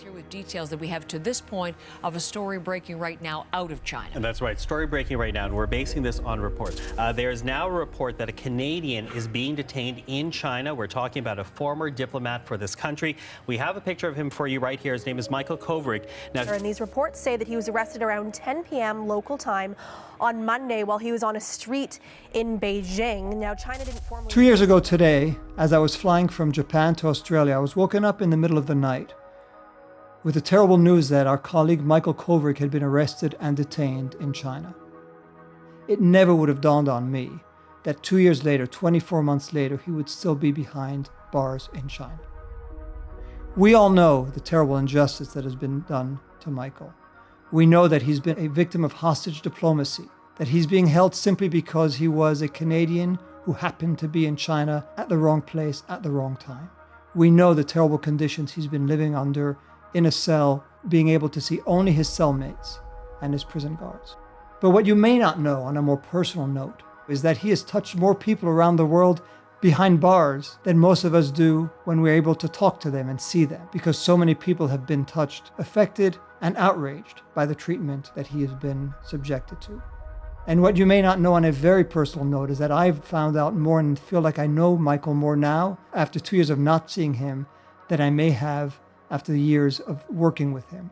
Here with details that we have to this point of a story breaking right now out of China. And that's right, story breaking right now, and we're basing this on reports. Uh, there is now a report that a Canadian is being detained in China. We're talking about a former diplomat for this country. We have a picture of him for you right here. His name is Michael Kovrig. Now, and these reports say that he was arrested around 10 p.m. local time on Monday while he was on a street in Beijing. Now, China didn't formally. Two years ago today, as I was flying from Japan to Australia, I was woken up in the middle of the night with the terrible news that our colleague Michael Kovrig had been arrested and detained in China. It never would have dawned on me that two years later, 24 months later, he would still be behind bars in China. We all know the terrible injustice that has been done to Michael. We know that he's been a victim of hostage diplomacy, that he's being held simply because he was a Canadian who happened to be in China at the wrong place at the wrong time. We know the terrible conditions he's been living under in a cell, being able to see only his cellmates and his prison guards. But what you may not know on a more personal note is that he has touched more people around the world behind bars than most of us do when we're able to talk to them and see them, because so many people have been touched, affected, and outraged by the treatment that he has been subjected to. And what you may not know on a very personal note is that I've found out more and feel like I know Michael more now after two years of not seeing him than I may have after the years of working with him.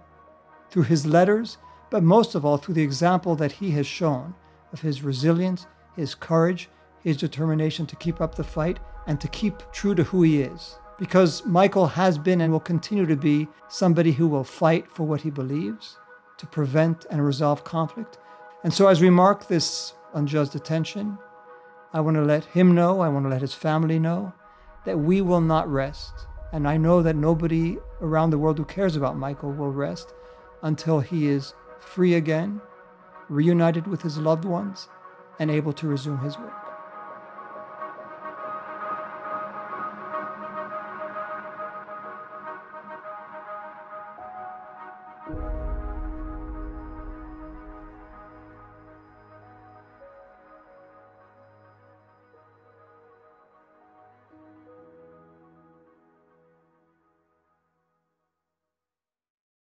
Through his letters, but most of all through the example that he has shown of his resilience, his courage, his determination to keep up the fight, and to keep true to who he is. Because Michael has been and will continue to be somebody who will fight for what he believes, to prevent and resolve conflict. And so as we mark this unjust detention, I want to let him know, I want to let his family know that we will not rest and I know that nobody around the world who cares about Michael will rest until he is free again, reunited with his loved ones, and able to resume his work.